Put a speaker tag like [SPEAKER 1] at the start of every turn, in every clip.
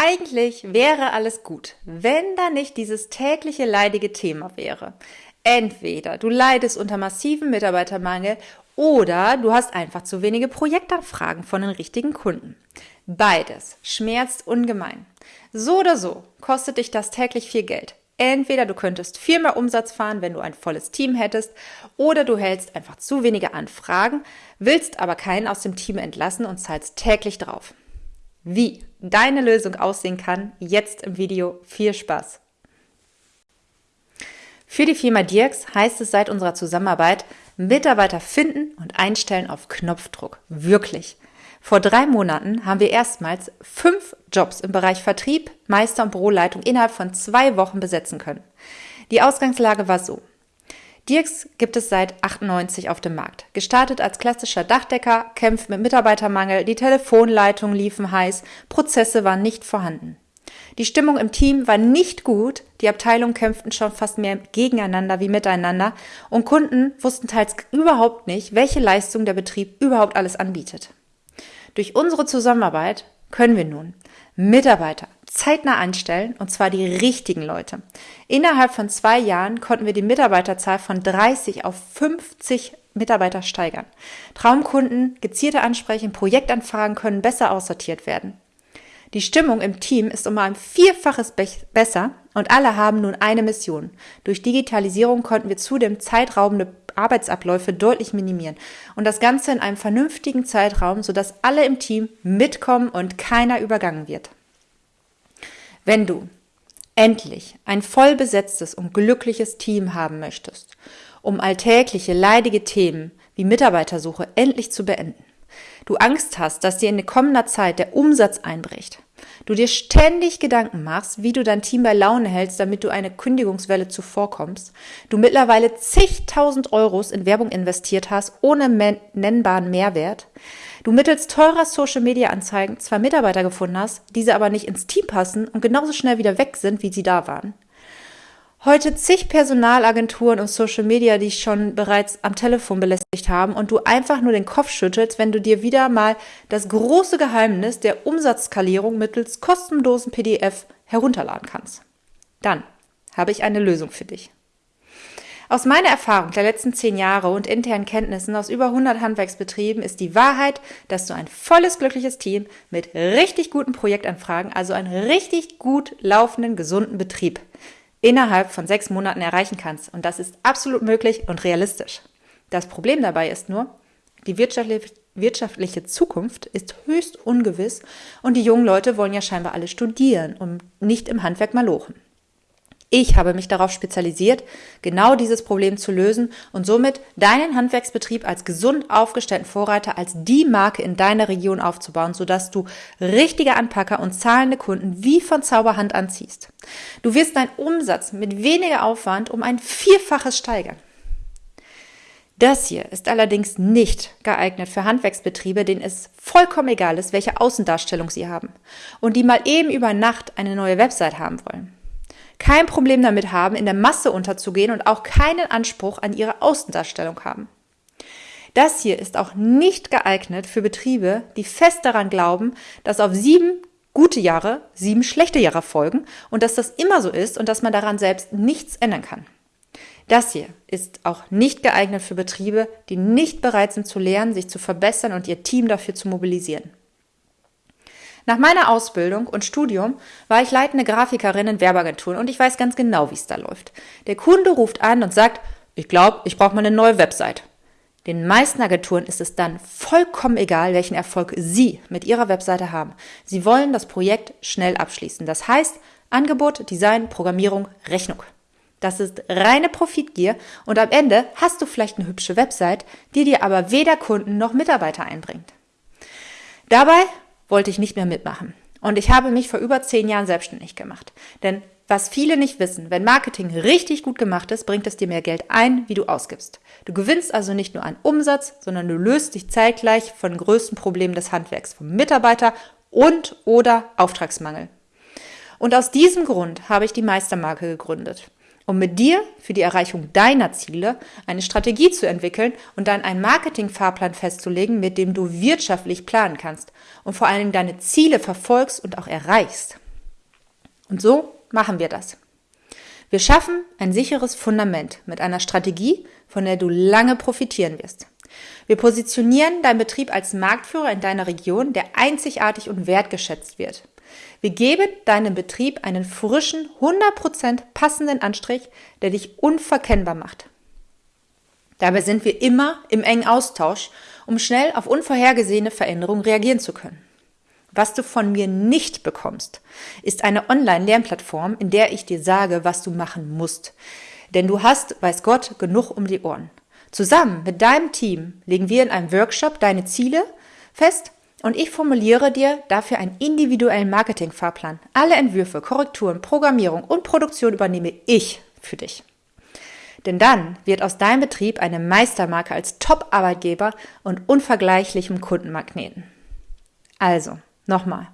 [SPEAKER 1] Eigentlich wäre alles gut, wenn da nicht dieses tägliche leidige Thema wäre. Entweder du leidest unter massivem Mitarbeitermangel oder du hast einfach zu wenige Projektanfragen von den richtigen Kunden. Beides schmerzt ungemein. So oder so kostet dich das täglich viel Geld. Entweder du könntest viel mehr Umsatz fahren, wenn du ein volles Team hättest, oder du hältst einfach zu wenige Anfragen, willst aber keinen aus dem Team entlassen und zahlst täglich drauf. Wie deine Lösung aussehen kann, jetzt im Video. Viel Spaß! Für die Firma Dirks heißt es seit unserer Zusammenarbeit, Mitarbeiter finden und einstellen auf Knopfdruck. Wirklich. Vor drei Monaten haben wir erstmals fünf Jobs im Bereich Vertrieb, Meister und Büroleitung innerhalb von zwei Wochen besetzen können. Die Ausgangslage war so. Dirks gibt es seit 98 auf dem Markt. Gestartet als klassischer Dachdecker, kämpft mit Mitarbeitermangel, die Telefonleitungen liefen heiß, Prozesse waren nicht vorhanden. Die Stimmung im Team war nicht gut, die Abteilungen kämpften schon fast mehr gegeneinander wie miteinander und Kunden wussten teils überhaupt nicht, welche Leistung der Betrieb überhaupt alles anbietet. Durch unsere Zusammenarbeit können wir nun Mitarbeiter zeitnah einstellen, und zwar die richtigen Leute. Innerhalb von zwei Jahren konnten wir die Mitarbeiterzahl von 30 auf 50 Mitarbeiter steigern. Traumkunden, gezielte Ansprechen, Projektanfragen können besser aussortiert werden. Die Stimmung im Team ist um ein Vierfaches besser und alle haben nun eine Mission. Durch Digitalisierung konnten wir zudem zeitraubende Arbeitsabläufe deutlich minimieren und das Ganze in einem vernünftigen Zeitraum, sodass alle im Team mitkommen und keiner übergangen wird. Wenn du endlich ein voll besetztes und glückliches Team haben möchtest, um alltägliche leidige Themen wie Mitarbeitersuche endlich zu beenden, du Angst hast, dass dir in kommender Zeit der Umsatz einbricht, du dir ständig Gedanken machst, wie du dein Team bei Laune hältst, damit du eine Kündigungswelle zuvorkommst, du mittlerweile zigtausend Euros in Werbung investiert hast, ohne nennbaren Mehrwert, du mittels teurer Social-Media-Anzeigen zwei Mitarbeiter gefunden hast, diese aber nicht ins Team passen und genauso schnell wieder weg sind, wie sie da waren. Heute zig Personalagenturen und Social Media, die dich schon bereits am Telefon belästigt haben und du einfach nur den Kopf schüttelst, wenn du dir wieder mal das große Geheimnis der Umsatzskalierung mittels kostenlosen PDF herunterladen kannst. Dann habe ich eine Lösung für dich. Aus meiner Erfahrung der letzten zehn Jahre und internen Kenntnissen aus über 100 Handwerksbetrieben ist die Wahrheit, dass du ein volles, glückliches Team mit richtig guten Projektanfragen, also einen richtig gut laufenden, gesunden Betrieb, innerhalb von sechs Monaten erreichen kannst. Und das ist absolut möglich und realistisch. Das Problem dabei ist nur, die wirtschaftliche, Zukunft ist höchst ungewiss und die jungen Leute wollen ja scheinbar alle studieren und nicht im Handwerk malochen. Ich habe mich darauf spezialisiert, genau dieses Problem zu lösen und somit deinen Handwerksbetrieb als gesund aufgestellten Vorreiter als die Marke in deiner Region aufzubauen, sodass du richtige Anpacker und zahlende Kunden wie von Zauberhand anziehst. Du wirst deinen Umsatz mit weniger Aufwand um ein Vierfaches steigern. Das hier ist allerdings nicht geeignet für Handwerksbetriebe, denen es vollkommen egal ist, welche Außendarstellung sie haben und die mal eben über Nacht eine neue Website haben wollen kein Problem damit haben, in der Masse unterzugehen und auch keinen Anspruch an ihre Außendarstellung haben. Das hier ist auch nicht geeignet für Betriebe, die fest daran glauben, dass auf sieben gute Jahre sieben schlechte Jahre folgen und dass das immer so ist und dass man daran selbst nichts ändern kann. Das hier ist auch nicht geeignet für Betriebe, die nicht bereit sind zu lernen, sich zu verbessern und ihr Team dafür zu mobilisieren. Nach meiner Ausbildung und Studium war ich leitende Grafikerin in Werbeagenturen und ich weiß ganz genau, wie es da läuft. Der Kunde ruft an und sagt, ich glaube, ich brauche mal eine neue Website. Den meisten Agenturen ist es dann vollkommen egal, welchen Erfolg Sie mit Ihrer Webseite haben. Sie wollen das Projekt schnell abschließen. Das heißt, Angebot, Design, Programmierung, Rechnung. Das ist reine Profitgier und am Ende hast du vielleicht eine hübsche Website, die dir aber weder Kunden noch Mitarbeiter einbringt. Dabei wollte ich nicht mehr mitmachen. Und ich habe mich vor über zehn Jahren selbstständig gemacht. Denn was viele nicht wissen, wenn Marketing richtig gut gemacht ist, bringt es dir mehr Geld ein, wie du ausgibst. Du gewinnst also nicht nur an Umsatz, sondern du löst dich zeitgleich von größten Problemen des Handwerks, vom Mitarbeiter und oder Auftragsmangel. Und aus diesem Grund habe ich die Meistermarke gegründet um mit dir für die Erreichung deiner Ziele eine Strategie zu entwickeln und dann einen Marketingfahrplan festzulegen, mit dem du wirtschaftlich planen kannst und vor Dingen deine Ziele verfolgst und auch erreichst. Und so machen wir das. Wir schaffen ein sicheres Fundament mit einer Strategie, von der du lange profitieren wirst. Wir positionieren deinen Betrieb als Marktführer in deiner Region, der einzigartig und wertgeschätzt wird. Wir geben deinem Betrieb einen frischen, 100% passenden Anstrich, der dich unverkennbar macht. Dabei sind wir immer im engen Austausch, um schnell auf unvorhergesehene Veränderungen reagieren zu können. Was du von mir nicht bekommst, ist eine Online-Lernplattform, in der ich dir sage, was du machen musst. Denn du hast, weiß Gott, genug um die Ohren. Zusammen mit deinem Team legen wir in einem Workshop deine Ziele fest und ich formuliere dir dafür einen individuellen Marketingfahrplan. Alle Entwürfe, Korrekturen, Programmierung und Produktion übernehme ich für dich. Denn dann wird aus deinem Betrieb eine Meistermarke als Top-Arbeitgeber und unvergleichlichem Kundenmagneten. Also, nochmal.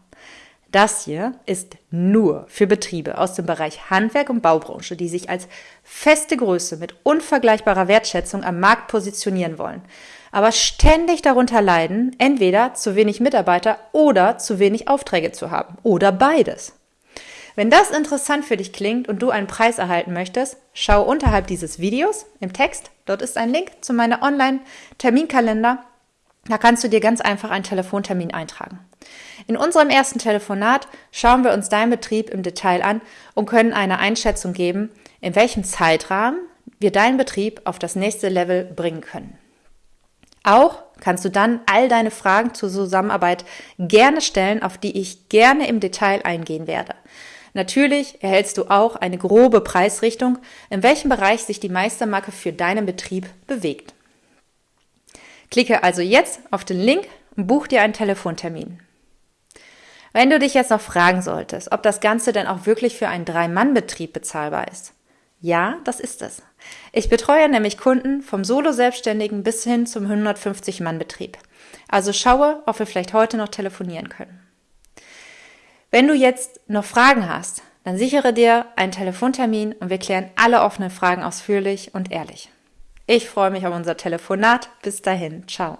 [SPEAKER 1] Das hier ist nur für Betriebe aus dem Bereich Handwerk und Baubranche, die sich als feste Größe mit unvergleichbarer Wertschätzung am Markt positionieren wollen, aber ständig darunter leiden, entweder zu wenig Mitarbeiter oder zu wenig Aufträge zu haben oder beides. Wenn das interessant für dich klingt und du einen Preis erhalten möchtest, schau unterhalb dieses Videos im Text. Dort ist ein Link zu meiner Online-Terminkalender. Da kannst du dir ganz einfach einen Telefontermin eintragen. In unserem ersten Telefonat schauen wir uns deinen Betrieb im Detail an und können eine Einschätzung geben, in welchem Zeitrahmen wir deinen Betrieb auf das nächste Level bringen können. Auch kannst du dann all deine Fragen zur Zusammenarbeit gerne stellen, auf die ich gerne im Detail eingehen werde. Natürlich erhältst du auch eine grobe Preisrichtung, in welchem Bereich sich die Meistermarke für deinen Betrieb bewegt. Klicke also jetzt auf den Link und buch dir einen Telefontermin. Wenn du dich jetzt noch fragen solltest, ob das Ganze denn auch wirklich für einen Drei-Mann-Betrieb bezahlbar ist. Ja, das ist es. Ich betreue nämlich Kunden vom Solo-Selbstständigen bis hin zum 150-Mann-Betrieb. Also schaue, ob wir vielleicht heute noch telefonieren können. Wenn du jetzt noch Fragen hast, dann sichere dir einen Telefontermin und wir klären alle offenen Fragen ausführlich und ehrlich. Ich freue mich auf unser Telefonat. Bis dahin. Ciao.